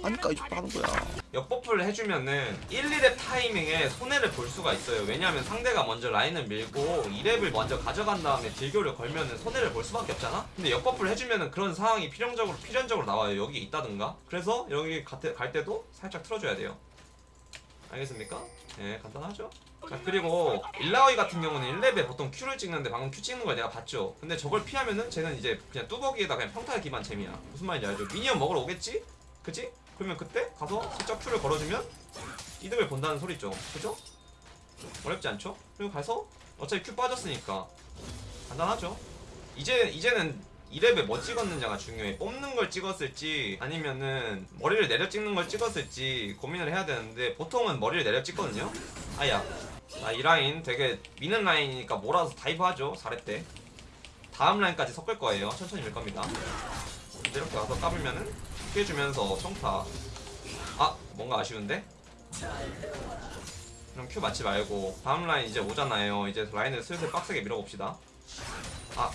따니까 이쪽 하는 거야 역buff를 해주면은 1, 2렙 타이밍에 손해를 볼 수가 있어요 왜냐하면 상대가 먼저 라인을 밀고 2렙을 먼저 가져간 다음에 딜교를 걸면은 손해를 볼 수밖에 없잖아? 근데 역buff를 해주면은 그런 상황이 필연적으로 필연적으로 나와요 여기 있다든가 그래서 여기 갈, 때도 살짝 틀어줘야 돼요 알겠습니까? 네 간단하죠? 자 그리고 일라오이 같은 경우는 1렙에 보통 Q를 찍는데 방금 Q 찍는 걸 내가 봤죠 근데 저걸 피하면은 쟤는 이제 그냥 뚜벅이에다 그냥 평타 기반 챔이야 무슨 말인지 알죠? minion 먹으러 오겠지? 그치? 그러면 그때 가서 슬쩍 Q를 걸어주면 이득을 본다는 소리죠. 그죠? 어렵지 않죠? 그리고 가서 어차피 Q 빠졌으니까 간단하죠. 이제, 이제는 2렙에 뭐 찍었느냐가 중요해. 뽑는 걸 찍었을지 아니면은 머리를 내려 찍는 걸 찍었을지 고민을 해야 되는데 보통은 머리를 내려 찍거든요. 아야 아, 이 라인 되게 미는 라인이니까 몰아서 dive 하죠. 4렙 때 다음 라인까지 섞을 거예요. 천천히 밀 겁니다. 이렇게 와서 까불면은 피해주면서 평타. 아 뭔가 아쉬운데? 그럼 큐 맞지 말고 다음 라인 이제 오잖아요. 이제 라인을 슬슬 빡세게 밀어봅시다. 아.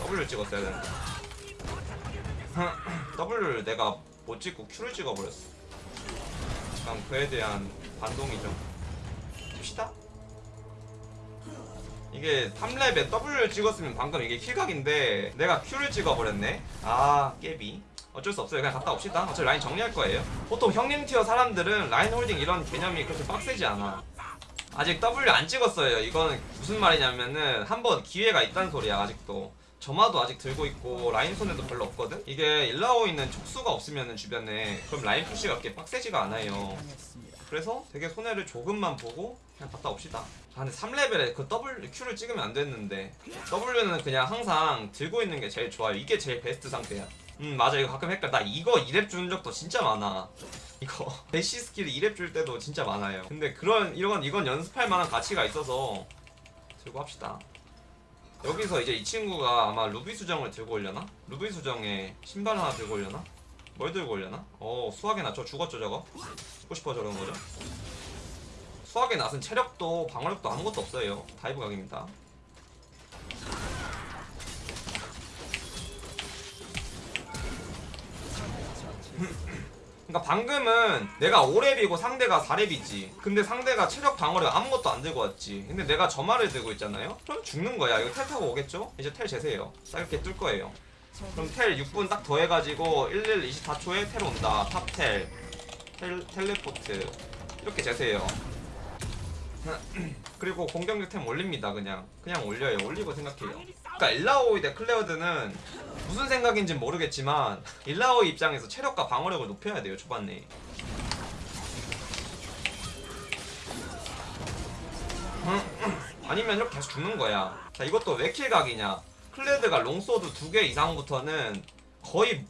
W 찍었어야 되는데. W를 내가 못 찍고 Q를 찍어버렸어. 약간 그에 대한 반동이죠 이게 3렙에 W를 찍었으면 방금 이게 kill각인데 내가 Q를 찍어버렸네. 아까비. 어쩔 수 없어요. 그냥 갔다 옵시다. 어차피 라인 정리할 거예요. 보통 형님 tier 사람들은 라인 holding 이런 개념이 그렇게 빡세지 않아. 아직 W 안 찍었어요. 이거는 무슨 말이냐면은 한번 기회가 있다는 소리야 아직도. 점화도 아직 들고 있고 라인 손해도 별로 없거든? 이게 일라오이는 촉수가 없으면은 주변에 그럼 라인 push가 그렇게 빡세지가 않아요 그래서 되게 손해를 조금만 보고 그냥 갔다 옵시다. 아 근데 3레벨에 그 W, Q를 찍으면 안 됐는데 W는 그냥 항상 들고 있는 게 제일 좋아요. 이게 제일 베스트 상태야. 음 맞아. 이거 가끔 헷갈려. 나 이거 2렙 주는 적도 진짜 많아. 이거 dash skill 2렙 줄 때도 진짜 많아요. 근데 그런 이건 이건 연습할 만한 가치가 있어서 들고 합시다. 여기서 이제 이 친구가 아마 루비 수정을 들고 오려나? 루비 수정에 신발 하나 들고 오려나? 뭘 들고 오려나? 어 수확의 낫 저 죽었죠 저거? 죽고 싶어 저런 거죠? 수확의 낫은 체력도 방어력도 아무것도 없어요 dive 각입니다 그러니까 방금은 내가 5렙이고 상대가 4렙이지 근데 상대가 체력 방어력 아무것도 안 들고 왔지 근데 내가 점화를 들고 있잖아요 그럼 죽는 거야 이거 텔 타고 오겠죠? 이제 텔 재세요 딱 이렇게 뜰 거예요 그럼 텔 6분 딱 더해가지고 11 24초에 텔 온다. top텔. 텔, 텔레포트. 이렇게 재세요. 그리고 공격력 템 올립니다 그냥. 그냥 올려요. 올리고 생각해요. 그러니까 일라오이 대 클레드는 무슨 생각인지 모르겠지만 일라오이 입장에서 체력과 방어력을 높여야 돼요 초반에. 아니면 이렇게 계속 죽는 거야. 자 이것도 왜 kill각이냐 클레드가 long sword 두 개 이상부터는 거의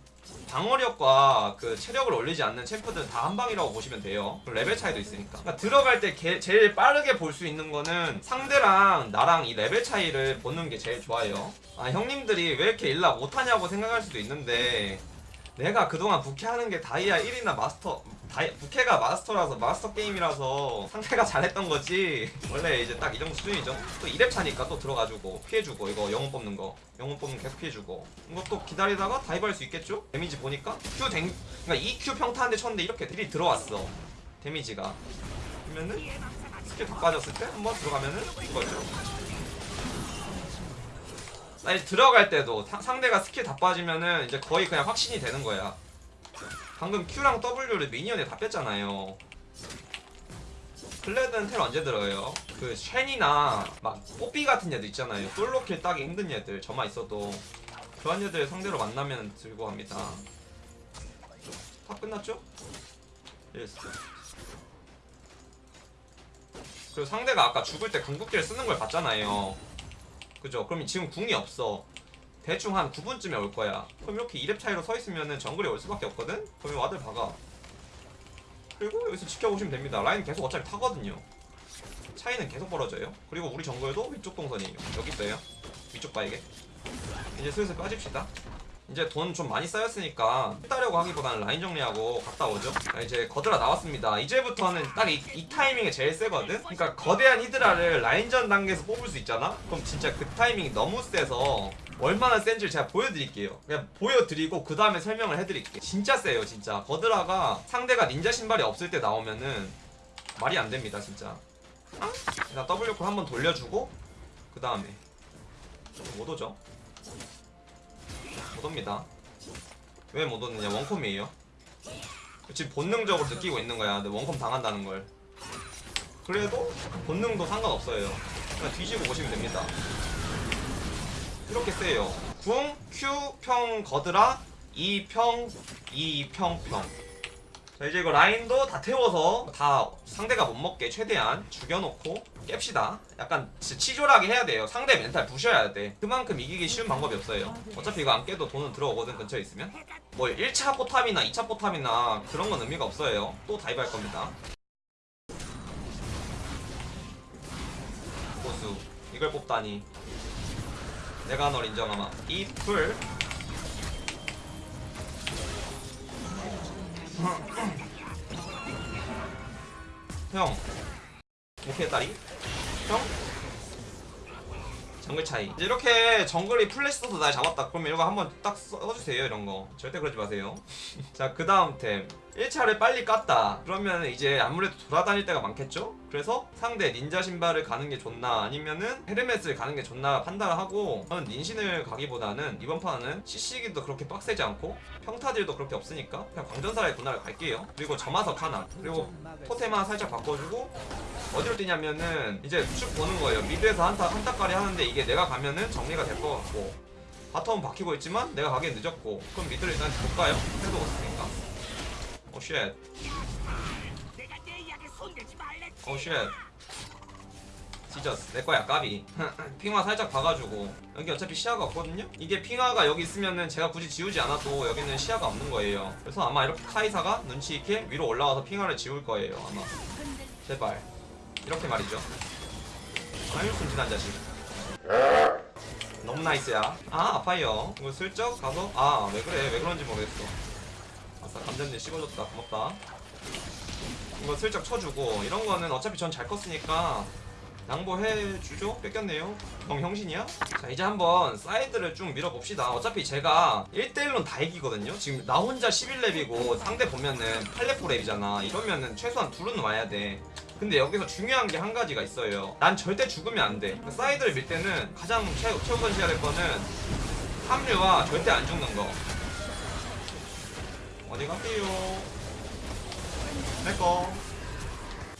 방어력과 그 체력을 올리지 않는 챔프들은 다 한방이라고 보시면 돼요. 레벨 차이도 있으니까. 그러니까 들어갈 때 게, 제일 빠르게 볼 수 있는 거는 상대랑 나랑 이 레벨 차이를 보는 게 제일 좋아요. 아 형님들이 왜 이렇게 일라 못하냐고 생각할 수도 있는데 내가 그동안 부캐하는 게 다이아 1이나 마스터 다이, 부캐가 마스터라서 마스터 게임이라서 상대가 잘했던 거지. 원래 이제 딱 이 정도 수준이죠. 또 2렙 차니까 또 들어가지고 피해주고 이거 영혼 뽑는 거. 영혼 뽑는 계속 피해주고. 이것도 기다리다가 dive 할 수 있겠죠? damage 보니까? Q 댕 그러니까 2Q 평타 한대 쳤는데 이렇게 딜이 들어왔어. damage가. 그러면은 스킬 다 빠졌을 때 한번 들어가면은 이거죠. 아니 들어갈 때도 사- 상대가 스킬 다 빠지면은 이제 거의 그냥 확신이 되는 거야 방금 Q랑 W를 minion에 다 뺐잖아요. 클레드는 텔 언제 들어요? 그 쉔이나 막 뽀삐 같은 애들 있잖아요. solo kill 따기 힘든 애들 저만 있어도. 그런 애들 상대로 만나면 들고 갑니다. 다 끝났죠? yes 그리고 상대가 아까 죽을 때 궁극기를 쓰는 걸 봤잖아요. 그죠? 그럼 지금 궁이 없어 대충 한 9분쯤에 올 거야. 그럼 이렇게 2렙 차이로 서 있으면은 정글이 올 수밖에 없거든? 그러면 와들 박아. 그리고 여기서 지켜보시면 됩니다. 라인 계속 어차피 타거든요. 차이는 계속 벌어져요. 그리고 우리 정글도 위쪽 동선이에요 여기 있어요. 위쪽 바에게 이제 슬슬 빠집시다. 이제 돈 좀 많이 쌓였으니까 따려고 하기보다는 라인 정리하고 갔다 오죠. 자, 이제 거드라 나왔습니다. 이제부터는 딱이 타이밍에 제일 세거든? 그러니까 거대한 히드라를 라인전 단계에서 뽑을 수 있잖아? 그럼 진짜 그 타이밍이 너무 세서 얼마나 센지를 제가 보여드릴게요. 그냥 보여드리고 그 다음에 설명을 해드릴게요. 진짜 세요 진짜. 거드라가 상대가 닌자 신발이 없을 때 나오면은 말이 안 됩니다 진짜. 일단 W콜 한번 돌려주고 그 다음에. 못 오죠? 못 옵니다. 왜 못 오느냐? 원컴이에요. 지금 본능적으로 느끼고 있는 거야. 근데 원컴 당한다는 걸. 그래도 본능도 상관없어요. 그냥 뒤지고 보시면 됩니다 이렇게 세요. 궁, Q, 평, 거드라 2평, 2평, 평. 자 이제 이거 라인도 다 태워서 다 상대가 못 먹게 최대한 죽여놓고 깹시다. 약간 치졸하게 해야 돼요. 상대 멘탈 부셔야 돼. 그만큼 이기기 쉬운 방법이 없어요. 어차피 이거 안 깨도 돈은 들어오거든 근처에 있으면. 뭐 1차 포탑이나 2차 포탑이나 그런 건 의미가 없어요. 또 dive 할 겁니다. 고수 이걸 뽑다니 내가 널 인정하마. 이풀. 형. 오케이 딸이. 형. 정글 차이. 이렇게 정글이 플래시 써서 날 잡았다. 그러면 이거 한번 딱 써주세요 이런 거. 절대 그러지 마세요. 자 그 다음 템 1차를 빨리 깠다. 그러면 이제 아무래도 돌아다닐 때가 많겠죠? 그래서 상대 닌자 신발을 가는 게 좋나 아니면은 헤르메스를 가는 게 좋나 판단을 하고 저는 닌신을 가기보다는 이번 판은 CC기도 그렇게 빡세지 않고 평타딜도 그렇게 없으니까 그냥 광전사의 군화를 갈게요. 그리고 점화석 하나. 그리고 토템 하나 살짝 바꿔주고 어디로 뛰냐면은 이제 쭉 보는 거예요. mid에서 한타 한타까리 하는데 이게 내가 가면은 정리가 될 것 같고 bottom은 박히고 있지만 내가 가기엔 늦었고 그럼 mid를 일단 볼까요? 해도 없으니까 오 쉣 오쉣 지저스 내 거야 까비. 핑화 살짝 봐가지고. 여기 어차피 시야가 없거든요? 이게 핑화가 여기 있으면은 제가 굳이 지우지 않아도 여기는 시야가 없는 거예요. 그래서 아마 이렇게 카이사가 눈치 있게 위로 올라와서 핑화를 지울 거예요 아마. 제발. 이렇게 말이죠. 아유 순진한 자식. 너무 nice야. 아 아파요. 이거 슬쩍 가서 아 왜 그래? 왜 그런지 모르겠어 아싸 감전님 씹어줬다. 고맙다. 이거 슬쩍 쳐주고 이런 거는 어차피 전 잘 컸으니까 양보해주죠? 뺏겼네요. 형 형신이야? 자 이제 한번 사이드를 쭉 밀어봅시다. 어차피 제가 1대1론 다 이기거든요? 지금 나 혼자 11렙이고 상대 보면은 8렙 9렙이잖아. 이러면은 최소한 둘은 와야 돼. 근데 여기서 중요한 게 한 가지가 있어요. 난 절대 죽으면 안돼. 사이드를 밀 때는 가장 최, 최우선시해야 될 거는 합류와 절대 안 죽는 거 어디 갈게요? 내꺼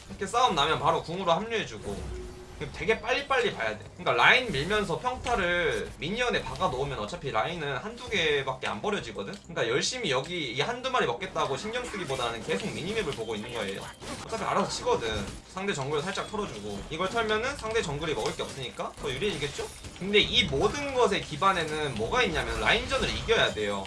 이렇게 싸움 나면 바로 궁으로 합류해주고. 되게 빨리빨리 봐야 돼. 그러니까 라인 밀면서 평타를 minion에 박아 놓으면 어차피 라인은 한두 개밖에 안 버려지거든? 그러니까 열심히 여기 이 한두 마리 먹겠다고 신경 쓰기보다는 계속 minimap을 보고 있는 거예요. 어차피 알아서 치거든. 상대 정글 살짝 털어주고. 이걸 털면은 상대 정글이 먹을 게 없으니까 더 유리해지겠죠? 근데 이 모든 것의 기반에는 뭐가 있냐면 라인전을 이겨야 돼요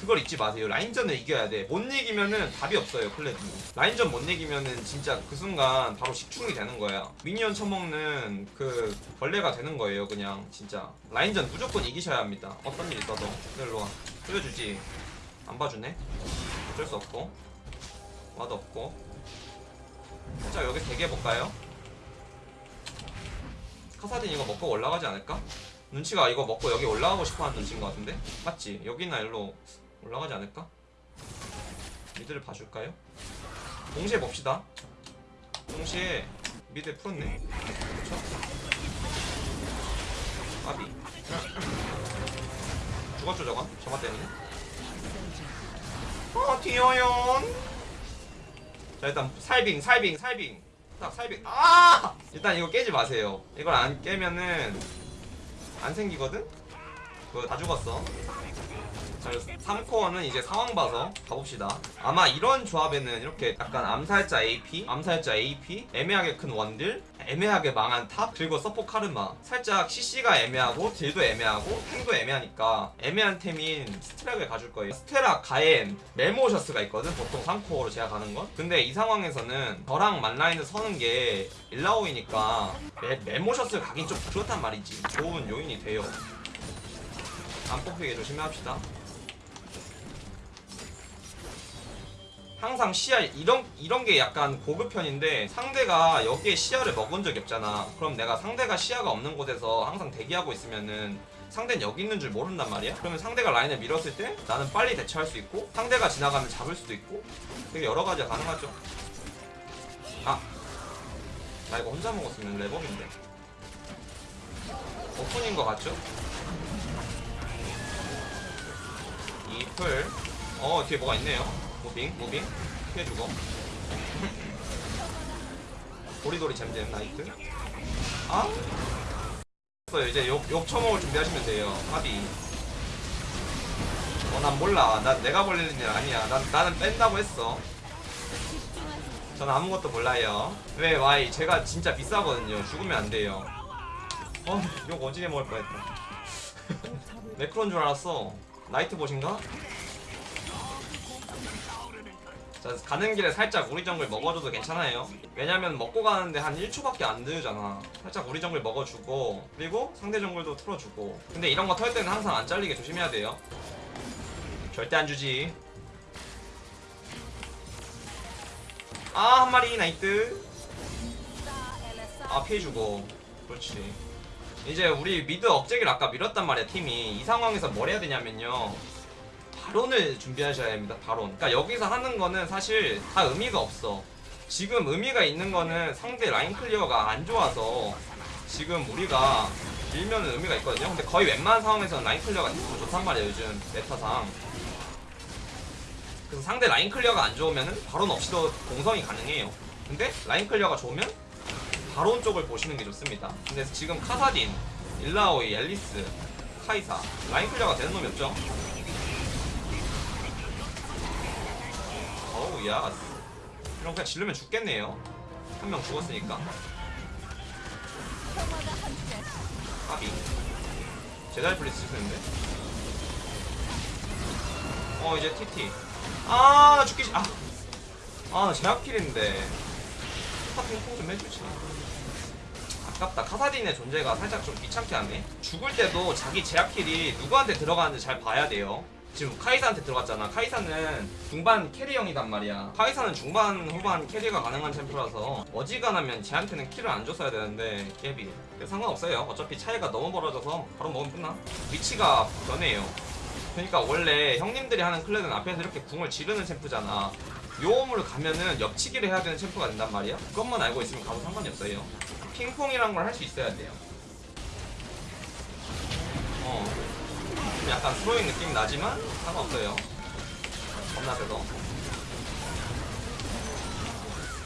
그걸 잊지 마세요. 라인전을 이겨야 돼. 못 이기면은 답이 없어요, 클레드. 라인전 못 이기면은 진짜 그 순간 바로 식충이 되는 거야. minion 쳐먹는 그 벌레가 되는 거예요, 그냥. 진짜. 라인전 무조건 이기셔야 합니다. 어떤 일 있어도. 일로 와. 끌려주지. 안 봐주네. 어쩔 수 없고. 와도 없고. 살짝 여기 대기해볼까요? 카사딘 이거 먹고 올라가지 않을까? 눈치가 이거 먹고 여기 올라가고 싶어하는 눈치인 것 같은데? 맞지? 여기나 일로 올라가지 않을까? 미드를 봐줄까요? 동시에 봅시다 동시에 미드 풀었네 그쵸? 아비 죽었죠 저건? 저거 때문에 어 튀어연 자 일단 살빙 살빙 살빙 딱 살빙 아 일단 이거 깨지 마세요 이걸 안 깨면은 안 생기거든? 그거 다 죽었어 자, 3코어는 이제 상황 봐서 가봅시다. 아마 이런 조합에는 이렇게 약간 암살자 AP, 암살자 AP, 애매하게 큰 원딜, 애매하게 망한 탑, 그리고 서포 카르마. 살짝 CC가 애매하고, 딜도 애매하고, 탱도 애매하니까 애매한 템인 스테락을 가줄 거예요. 스테락, 가엔, 메모셔스가 있거든, 보통 3코어로 제가 가는 건. 근데 이 상황에서는 저랑 만라인을 서는 게 일라오이니까 메, 메모셔스를 가긴 좀 그렇단 말이지. 좋은 요인이 돼요. 안 뽑히게 조심합시다. 항상 시야 이런 이런 게 약간 고급 편인데 상대가 여기에 시야를 먹은 적이 없잖아. 그럼 내가 상대가 시야가 없는 곳에서 항상 대기하고 있으면은 상대는 여기 있는 줄 모른단 말이야. 그러면 상대가 라인을 밀었을 때 나는 빨리 대처할 수 있고 상대가 지나가면 잡을 수도 있고 되게 여러 가지가 가능하죠. 아, 나 이거 혼자 먹었으면 레버인데. 오픈인 것 같죠? 이플. 어 뒤에 뭐가 있네요. 무빙, 무빙. 피해주고. 도리도리 잼잼 나이트. 아? 있어요. 이제 욕, 욕 처먹을 준비하시면 돼요. 합이. 어, 난 몰라. 난 내가 벌리는 일 아니야. 난, 나는 뺀다고 했어. 전 아무것도 몰라요. 왜, 와이. 제가 진짜 비싸거든요. 죽으면 안 돼요. 어, 욕 오지게 먹을 뻔했다. 매크로인 줄 알았어. 나이트 보신가? 자, 가는 길에 살짝 우리 정글 먹어줘도 괜찮아요. 왜냐면 먹고 가는데 한 1초밖에 안 들잖아. 살짝 우리 정글 먹어주고, 그리고 상대 정글도 틀어주고. 근데 이런 거 털 때는 항상 안 잘리게 조심해야 돼요. 절대 안 주지. 아, 한 마리 nice. 아, 피해주고. 그렇지. 이제 우리 mid 억제기를 아까 밀었단 말이야, 팀이. 이 상황에서 뭘 해야 되냐면요. 바론을 준비하셔야 합니다. 바론. 그러니까 여기서 하는 거는 사실 다 의미가 없어. 지금 의미가 있는 거는 상대 line clear가 안 좋아서 지금 우리가 밀면 의미가 있거든요. 근데 거의 웬만한 상황에서는 line clear가 좋단 말이야 요즘 meta상. 그래서 상대 line clear가 안 좋으면은 바론 없이도 공성이 가능해요. 근데 line clear가 좋으면 바론 쪽을 보시는 게 좋습니다. 근데 지금 카사딘, 일라오이, 앨리스, 카이사 line clear가 되는 놈이 없죠. 어우 야. 이런 그냥 질르면 죽겠네요. 한 명 죽었으니까. 까비. 제달 플리스 쓰는데? 어 이제 TT 아나 죽기 싫... 아아나 제압킬인데. 스타 핑퐁 좀 해주지. 아깝다. 카사딘의 존재가 살짝 좀 귀찮게 하네. 죽을 때도 자기 제압킬이 누구한테 들어가는지 잘 봐야 돼요 지금 카이사한테 들어갔잖아. 카이사는 중반 캐리형이단 말이야. 카이사는 중반 후반 캐리가 가능한 챔프라서 어지간하면 쟤한테는 킬을 안 줬어야 되는데 깨비. 상관없어요. 어차피 차이가 너무 벌어져서 바로 먹으면 끝나. 위치가 변해요. 그러니까 원래 형님들이 하는 클랜은 앞에서 이렇게 궁을 지르는 챔프잖아. 요음으로 가면은 옆치기를 해야 되는 챔프가 된단 말이야. 그것만 알고 있으면 가도 상관이 없어요. 핑퐁이란 걸 할 수 있어야 돼요. 어. 좀 약간 스로잉 느낌 나지만 상관없어요. 겁나 세서.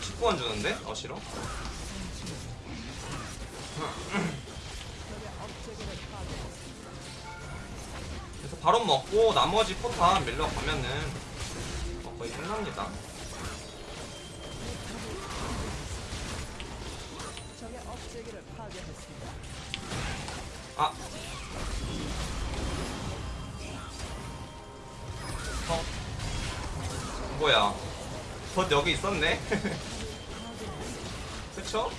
19원 주는데? 어 싫어? 그래서 바로 먹고 나머지 포탄 밀러 가면은 어, 거의 끝납니다. 아 어? 뭐야? 덧 여기 있었네? 그쵸?